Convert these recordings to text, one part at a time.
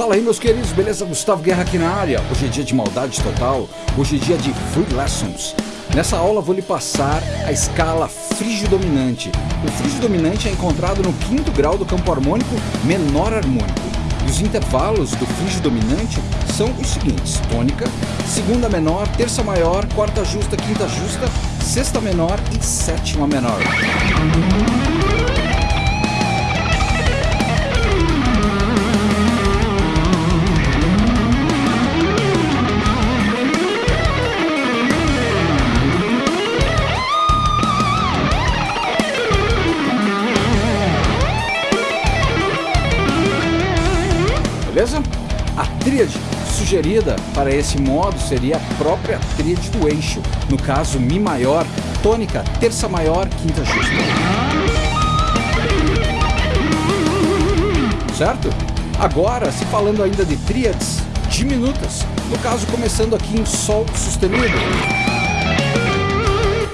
Fala aí meus queridos, beleza? Gustavo Guerra aqui na área. Hoje é dia de maldade total, hoje é dia de Free Lessons. Nessa aula vou lhe passar a escala frígio dominante. O frígio dominante é encontrado no quinto grau do campo harmônico menor harmônico. E os intervalos do frígio dominante são os seguintes: tônica, segunda menor, terça maior, quarta justa, quinta justa, sexta menor e sétima menor. Beleza? A tríade sugerida para esse modo seria a própria tríade do eixo, no caso Mi maior, tônica, terça maior, quinta justa. Certo? Agora, se falando ainda de tríades diminutas, no caso começando aqui em Sol sustenido.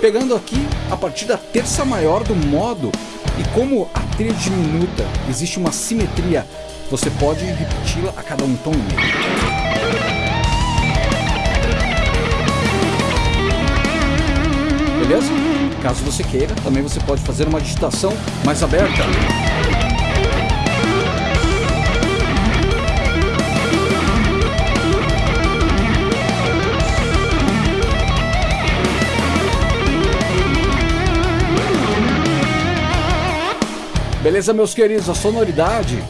Pegando aqui a partir da terça maior do modo, e como a tríade diminuta existe uma simetria você pode repeti-la a cada um tom e meio. Beleza? Caso você queira, também você pode fazer uma digitação mais aberta. Beleza, meus queridos? A sonoridade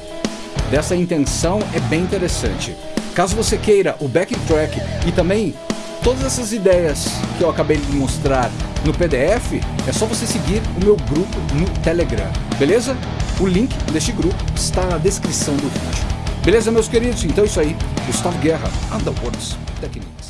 dessa intenção é bem interessante. Caso você queira o backtrack e também todas essas ideias que eu acabei de mostrar no PDF, é só você seguir o meu grupo no Telegram, beleza? O link deste grupo está na descrição do vídeo. Beleza, meus queridos? Então é isso aí. Gustavo Guerra, Underworlds Techniques.